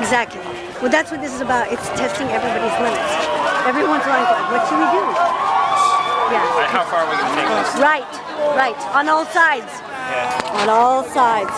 Exactly. Well, that's what this is about. It's testing everybody's limits. Everyone's like, what should we do? Yeah. How far are we take this? Right, right. On all sides. Yeah. On all sides.